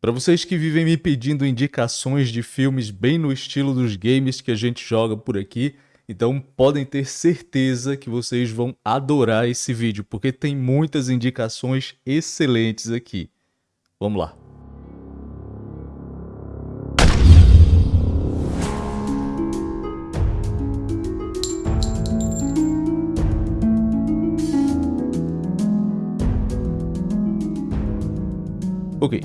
Para vocês que vivem me pedindo indicações de filmes bem no estilo dos games que a gente joga por aqui, então podem ter certeza que vocês vão adorar esse vídeo, porque tem muitas indicações excelentes aqui. Vamos lá. Ok,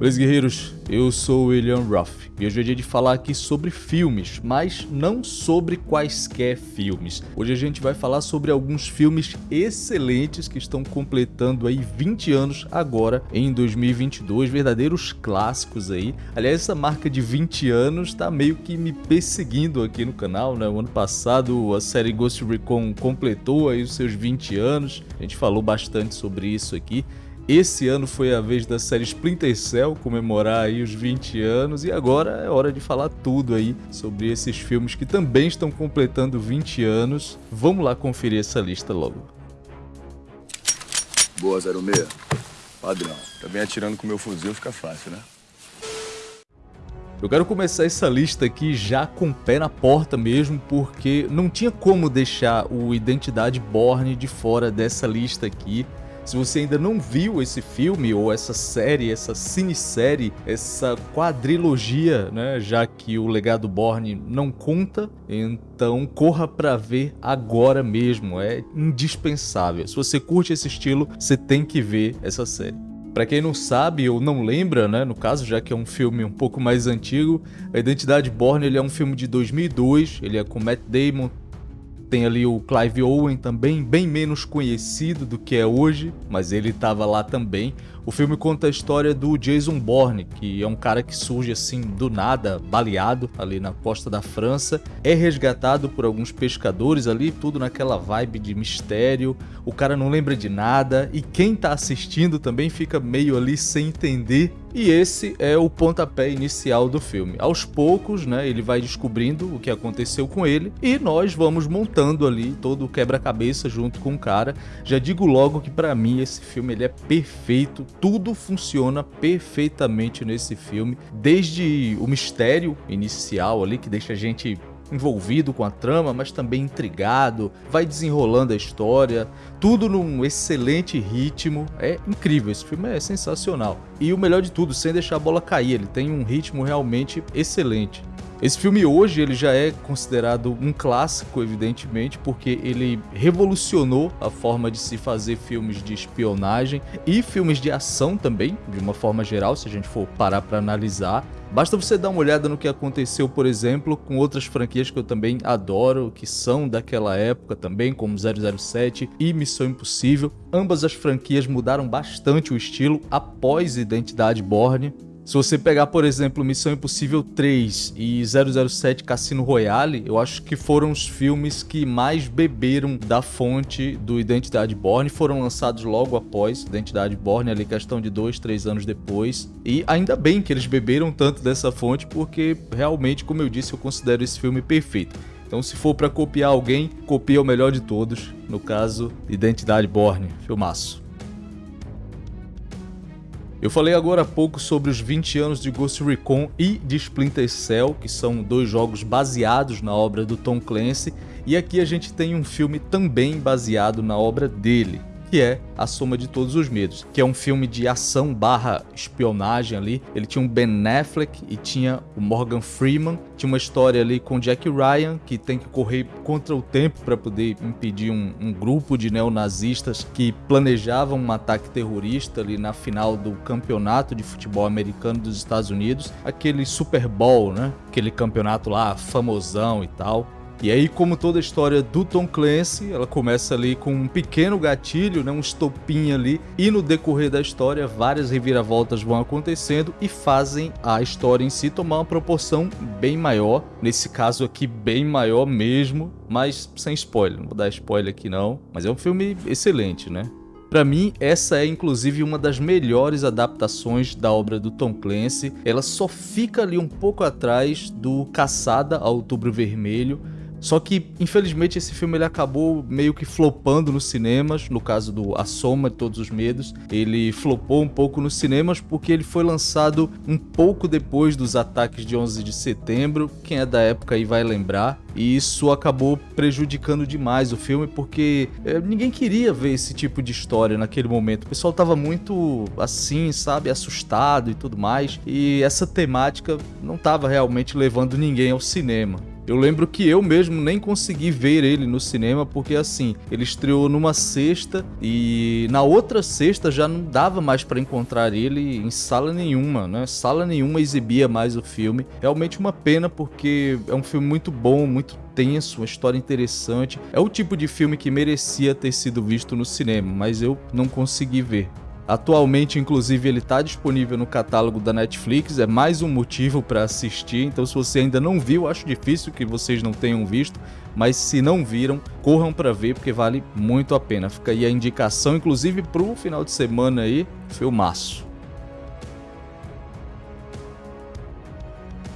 Beleza, guerreiros? Eu sou o William Ruff e hoje é dia de falar aqui sobre filmes, mas não sobre quaisquer filmes. Hoje a gente vai falar sobre alguns filmes excelentes que estão completando aí 20 anos agora em 2022, verdadeiros clássicos aí. Aliás, essa marca de 20 anos tá meio que me perseguindo aqui no canal, né? O ano passado a série Ghost Recon completou aí os seus 20 anos, a gente falou bastante sobre isso aqui. Esse ano foi a vez da série Splinter Cell comemorar aí os 20 anos e agora é hora de falar tudo aí sobre esses filmes que também estão completando 20 anos. Vamos lá conferir essa lista logo. Boa, 06. Padrão. Também atirando com meu fuzil fica fácil, né? Eu quero começar essa lista aqui já com o pé na porta mesmo, porque não tinha como deixar o Identidade Borne de fora dessa lista aqui. Se você ainda não viu esse filme ou essa série, essa cinesérie, essa quadrilogia, né, já que o Legado Borne não conta, então corra para ver agora mesmo, é indispensável. Se você curte esse estilo, você tem que ver essa série. Para quem não sabe ou não lembra, né, no caso, já que é um filme um pouco mais antigo, A Identidade Borne ele é um filme de 2002, ele é com Matt Damon, tem ali o Clive Owen também, bem menos conhecido do que é hoje, mas ele estava lá também. O filme conta a história do Jason Bourne, que é um cara que surge assim do nada, baleado ali na costa da França, é resgatado por alguns pescadores ali, tudo naquela vibe de mistério. O cara não lembra de nada e quem tá assistindo também fica meio ali sem entender e esse é o pontapé inicial do filme. Aos poucos, né, ele vai descobrindo o que aconteceu com ele e nós vamos montando ali todo o quebra-cabeça junto com o cara. Já digo logo que para mim esse filme ele é perfeito, tudo funciona perfeitamente nesse filme, desde o mistério inicial ali que deixa a gente envolvido com a trama, mas também intrigado, vai desenrolando a história, tudo num excelente ritmo. É incrível, esse filme é sensacional. E o melhor de tudo, sem deixar a bola cair, ele tem um ritmo realmente excelente. Esse filme hoje ele já é considerado um clássico, evidentemente, porque ele revolucionou a forma de se fazer filmes de espionagem e filmes de ação também, de uma forma geral, se a gente for parar para analisar. Basta você dar uma olhada no que aconteceu, por exemplo, com outras franquias que eu também adoro, que são daquela época também, como 007 e Missão Impossível. Ambas as franquias mudaram bastante o estilo após Identidade Borne, se você pegar, por exemplo, Missão Impossível 3 e 007 Cassino Royale, eu acho que foram os filmes que mais beberam da fonte do Identidade Borne, foram lançados logo após Identidade Borne, ali questão de dois, três anos depois. E ainda bem que eles beberam tanto dessa fonte, porque realmente, como eu disse, eu considero esse filme perfeito. Então, se for para copiar alguém, copia o melhor de todos, no caso, Identidade Borne, filmaço. Eu falei agora há pouco sobre os 20 anos de Ghost Recon e de Splinter Cell, que são dois jogos baseados na obra do Tom Clancy, e aqui a gente tem um filme também baseado na obra dele, que é A Soma de Todos os Medos, que é um filme de ação barra espionagem ali. Ele tinha um Ben Affleck e tinha o Morgan Freeman. Tinha uma história ali com Jack Ryan, que tem que correr contra o tempo para poder impedir um, um grupo de neonazistas que planejavam um ataque terrorista ali na final do campeonato de futebol americano dos Estados Unidos. Aquele Super Bowl, né? Aquele campeonato lá famosão e tal. E aí, como toda a história do Tom Clancy, ela começa ali com um pequeno gatilho, né, um estopim ali, e no decorrer da história, várias reviravoltas vão acontecendo e fazem a história em si tomar uma proporção bem maior. Nesse caso aqui, bem maior mesmo, mas sem spoiler. Não vou dar spoiler aqui não, mas é um filme excelente, né? Para mim, essa é inclusive uma das melhores adaptações da obra do Tom Clancy. Ela só fica ali um pouco atrás do Caçada a Outubro Vermelho, Só que, infelizmente, esse filme ele acabou meio que flopando nos cinemas, no caso do A Soma de Todos os Medos. Ele flopou um pouco nos cinemas porque ele foi lançado um pouco depois dos ataques de 11 de setembro. Quem é da época aí vai lembrar. E isso acabou prejudicando demais o filme porque é, ninguém queria ver esse tipo de história naquele momento. O pessoal tava muito assim, sabe, assustado e tudo mais. E essa temática não tava realmente levando ninguém ao cinema. Eu lembro que eu mesmo nem consegui ver ele no cinema porque assim, ele estreou numa sexta e na outra sexta já não dava mais para encontrar ele em sala nenhuma, né? Sala nenhuma exibia mais o filme. Realmente uma pena porque é um filme muito bom, muito tenso, uma história interessante. É o tipo de filme que merecia ter sido visto no cinema, mas eu não consegui ver. Atualmente, inclusive, ele está disponível no catálogo da Netflix, é mais um motivo para assistir. Então, se você ainda não viu, acho difícil que vocês não tenham visto, mas se não viram, corram para ver porque vale muito a pena. Fica aí a indicação, inclusive para o final de semana aí, filmaço.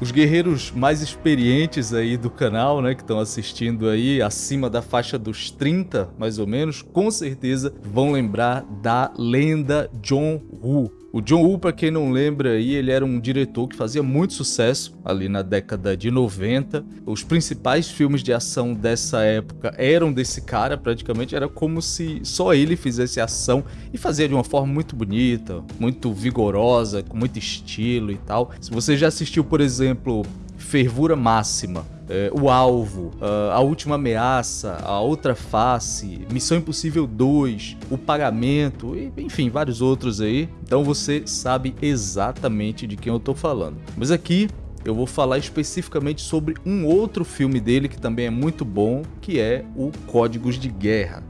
Os guerreiros mais experientes aí do canal, né, que estão assistindo aí, acima da faixa dos 30, mais ou menos, com certeza vão lembrar da lenda John Woo. O John Woo, para quem não lembra aí, ele era um diretor que fazia muito sucesso ali na década de 90. Os principais filmes de ação dessa época eram desse cara, praticamente era como se só ele fizesse ação e fazia de uma forma muito bonita, muito vigorosa, com muito estilo e tal. Se você já assistiu, por exemplo, Fervura Máxima, é, O Alvo, A Última Ameaça, A Outra Face, Missão Impossível 2, O Pagamento, e, enfim, vários outros aí. Então você sabe exatamente de quem eu tô falando. Mas aqui eu vou falar especificamente sobre um outro filme dele que também é muito bom, que é o Códigos de Guerra.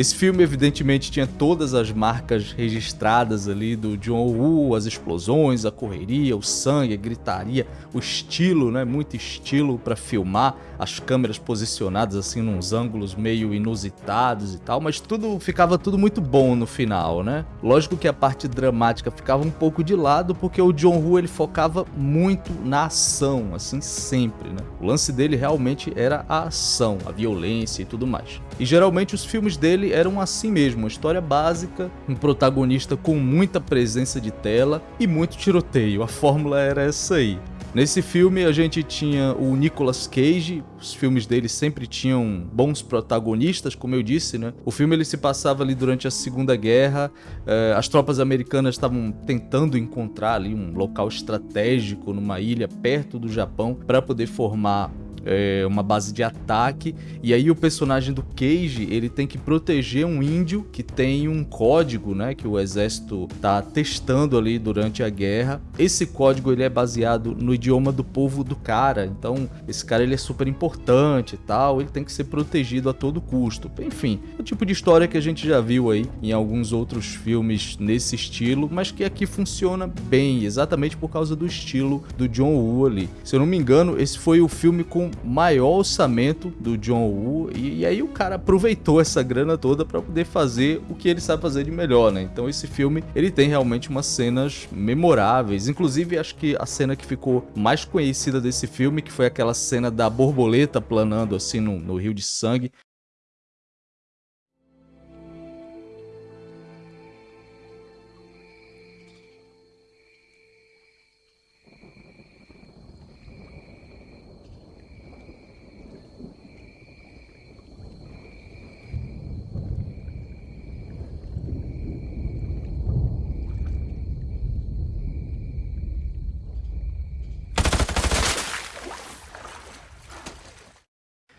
Esse filme, evidentemente, tinha todas as marcas registradas ali do John Woo, as explosões, a correria, o sangue, a gritaria, o estilo, né? Muito estilo para filmar, as câmeras posicionadas assim nos ângulos meio inusitados e tal, mas tudo ficava tudo muito bom no final, né? Lógico que a parte dramática ficava um pouco de lado porque o John Woo ele focava muito na ação, assim sempre, né? O lance dele realmente era a ação, a violência e tudo mais. E geralmente os filmes dele eram assim mesmo, uma história básica, um protagonista com muita presença de tela e muito tiroteio. A fórmula era essa aí. Nesse filme a gente tinha o Nicolas Cage, os filmes dele sempre tinham bons protagonistas, como eu disse, né? O filme ele se passava ali durante a Segunda Guerra, eh, as tropas americanas estavam tentando encontrar ali um local estratégico numa ilha perto do Japão para poder formar é, uma base de ataque, e aí o personagem do Cage, ele tem que proteger um índio que tem um código, né, que o exército tá testando ali durante a guerra. Esse código ele é baseado no idioma do povo do cara, então esse cara ele é super importante e tal, ele tem que ser protegido a todo custo. Enfim, é o tipo de história que a gente já viu aí em alguns outros filmes nesse estilo, mas que aqui funciona bem, exatamente por causa do estilo do John Woo ali. Se eu não me engano, esse foi o filme com maior orçamento do John Woo e, e aí o cara aproveitou essa grana toda para poder fazer o que ele sabe fazer de melhor, né? Então esse filme, ele tem realmente umas cenas memoráveis, inclusive acho que a cena que ficou mais conhecida desse filme, que foi aquela cena da borboleta planando assim no, no rio de sangue,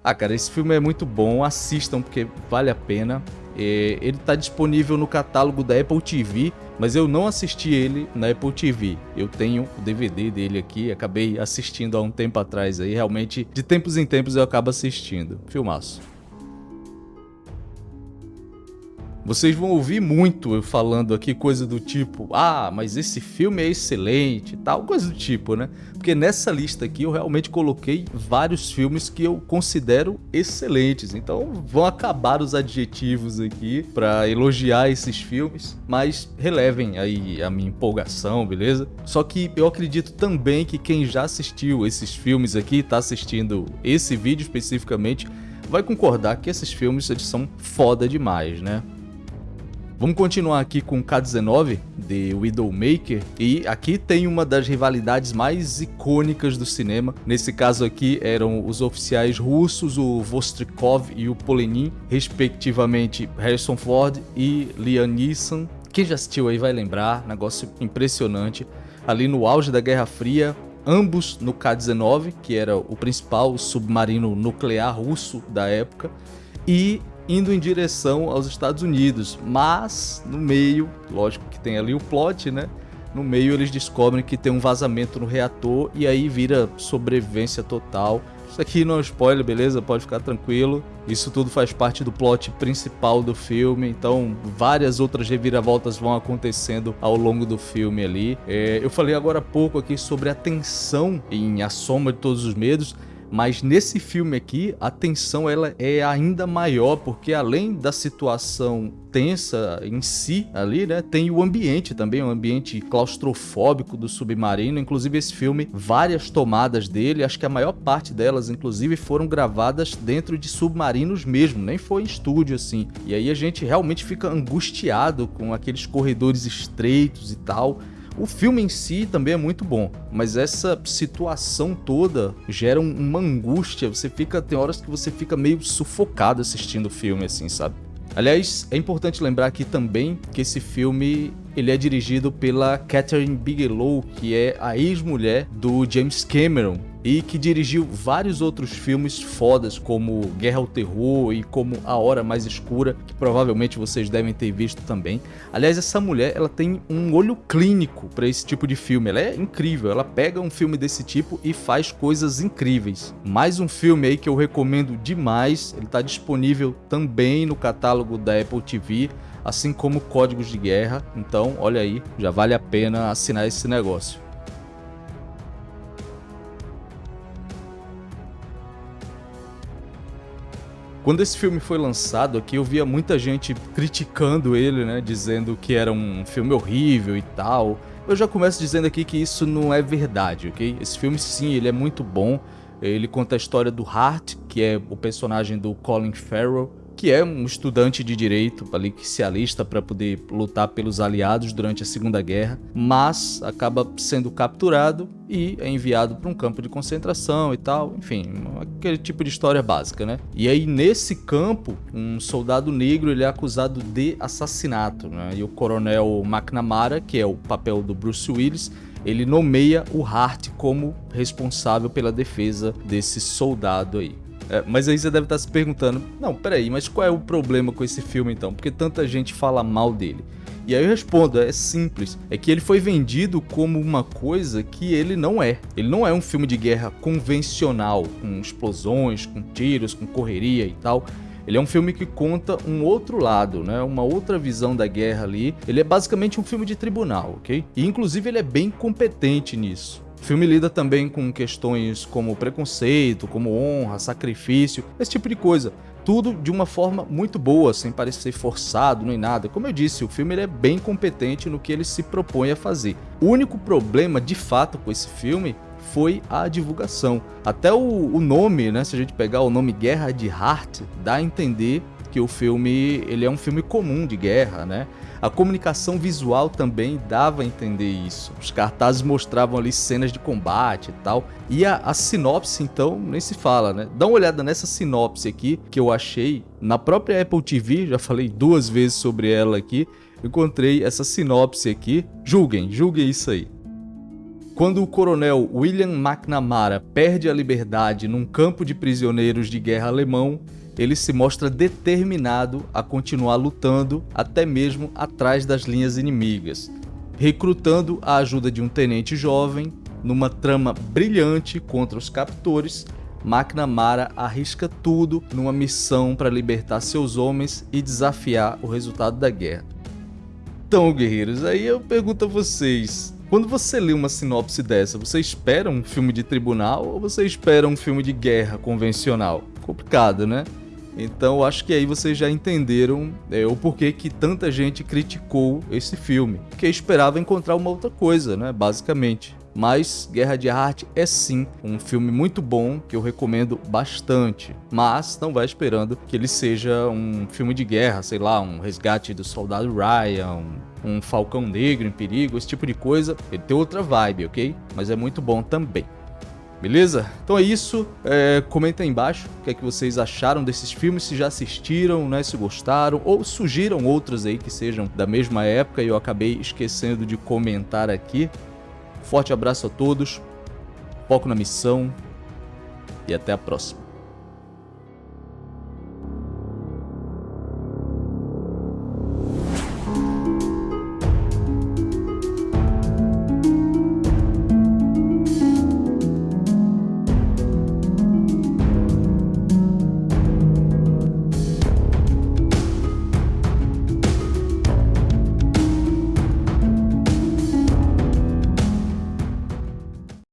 Ah, cara, esse filme é muito bom, assistam porque vale a pena. É, ele está disponível no catálogo da Apple TV, mas eu não assisti ele na Apple TV. Eu tenho o DVD dele aqui, acabei assistindo há um tempo atrás aí, realmente de tempos em tempos eu acabo assistindo. Filmaço. Vocês vão ouvir muito eu falando aqui coisa do tipo, ah, mas esse filme é excelente, tal, coisa do tipo, né? Porque nessa lista aqui eu realmente coloquei vários filmes que eu considero excelentes. Então vão acabar os adjetivos aqui para elogiar esses filmes, mas relevem aí a minha empolgação, beleza? Só que eu acredito também que quem já assistiu esses filmes aqui, tá assistindo esse vídeo especificamente, vai concordar que esses filmes eles são foda demais, né? Vamos continuar aqui com K-19, The Widowmaker, e aqui tem uma das rivalidades mais icônicas do cinema. Nesse caso aqui eram os oficiais russos, o Vostrikov e o Polenin, respectivamente Harrison Ford e Liam Neeson. Quem já assistiu aí vai lembrar, negócio impressionante. Ali no auge da Guerra Fria, ambos no K-19, que era o principal submarino nuclear russo da época, e indo em direção aos Estados Unidos, mas no meio, lógico que tem ali o plot, né? No meio eles descobrem que tem um vazamento no reator e aí vira sobrevivência total. Isso aqui não é spoiler, beleza? Pode ficar tranquilo. Isso tudo faz parte do plot principal do filme, então várias outras reviravoltas vão acontecendo ao longo do filme ali. É, eu falei agora há pouco aqui sobre a tensão em A Soma de Todos os Medos, mas nesse filme aqui, a tensão ela é ainda maior, porque além da situação tensa em si ali, né, tem o ambiente também, o um ambiente claustrofóbico do submarino. Inclusive esse filme, várias tomadas dele, acho que a maior parte delas, inclusive, foram gravadas dentro de submarinos mesmo, nem foi em estúdio assim. E aí a gente realmente fica angustiado com aqueles corredores estreitos e tal. O filme em si também é muito bom, mas essa situação toda gera uma angústia, você fica, tem horas que você fica meio sufocado assistindo o filme assim, sabe? Aliás, é importante lembrar aqui também que esse filme ele é dirigido pela Catherine Bigelow, que é a ex-mulher do James Cameron e que dirigiu vários outros filmes fodas como Guerra ao Terror e como A Hora Mais Escura, que provavelmente vocês devem ter visto também. Aliás, essa mulher, ela tem um olho clínico para esse tipo de filme. Ela é incrível, ela pega um filme desse tipo e faz coisas incríveis. Mais um filme aí que eu recomendo demais, ele está disponível também no catálogo da Apple TV assim como códigos de guerra. Então, olha aí, já vale a pena assinar esse negócio. Quando esse filme foi lançado aqui, eu via muita gente criticando ele, né, dizendo que era um filme horrível e tal. Eu já começo dizendo aqui que isso não é verdade, ok? Esse filme sim, ele é muito bom. Ele conta a história do Hart, que é o personagem do Colin Farrell, que é um estudante de direito ali que se alista para poder lutar pelos aliados durante a Segunda Guerra, mas acaba sendo capturado e é enviado para um campo de concentração e tal, enfim, aquele tipo de história básica, né? E aí nesse campo, um soldado negro ele é acusado de assassinato, né? E o coronel McNamara, que é o papel do Bruce Willis, ele nomeia o Hart como responsável pela defesa desse soldado aí. É, mas aí você deve estar se perguntando, não, peraí, mas qual é o problema com esse filme então? Porque tanta gente fala mal dele. E aí eu respondo, é simples, é que ele foi vendido como uma coisa que ele não é. Ele não é um filme de guerra convencional, com explosões, com tiros, com correria e tal. Ele é um filme que conta um outro lado, né? Uma outra visão da guerra ali. Ele é basicamente um filme de tribunal, ok? E inclusive ele é bem competente nisso. O filme lida também com questões como preconceito, como honra, sacrifício, esse tipo de coisa. Tudo de uma forma muito boa, sem parecer forçado nem nada. Como eu disse, o filme é bem competente no que ele se propõe a fazer. O único problema, de fato, com esse filme foi a divulgação. Até o, o nome, né, se a gente pegar o nome Guerra de Heart, dá a entender que o filme ele é um filme comum de guerra, né? A comunicação visual também dava a entender isso. Os cartazes mostravam ali cenas de combate e tal. E a, a sinopse, então, nem se fala, né? Dá uma olhada nessa sinopse aqui que eu achei na própria Apple TV, já falei duas vezes sobre ela aqui. Encontrei essa sinopse aqui. Julguem, julguem isso aí. Quando o coronel William McNamara perde a liberdade num campo de prisioneiros de guerra alemão, ele se mostra determinado a continuar lutando até mesmo atrás das linhas inimigas, recrutando a ajuda de um tenente jovem numa trama brilhante contra os captores, McNamara arrisca tudo numa missão para libertar seus homens e desafiar o resultado da guerra. Então, guerreiros, aí eu pergunto a vocês, quando você lê uma sinopse dessa, você espera um filme de tribunal ou você espera um filme de guerra convencional? Complicado, né? Então acho que aí vocês já entenderam é, o porquê que tanta gente criticou esse filme, que esperava encontrar uma outra coisa, né? Basicamente. Mas Guerra de Arte é sim um filme muito bom que eu recomendo bastante. Mas não vai esperando que ele seja um filme de guerra, sei lá, um resgate do soldado Ryan, um Falcão Negro em perigo, esse tipo de coisa. Ele tem outra vibe, ok? Mas é muito bom também. Beleza? Então é isso. É, comenta aí embaixo o que é que vocês acharam desses filmes, se já assistiram, né, se gostaram, ou surgiram outros aí que sejam da mesma época e eu acabei esquecendo de comentar aqui. Forte abraço a todos, foco na missão e até a próxima.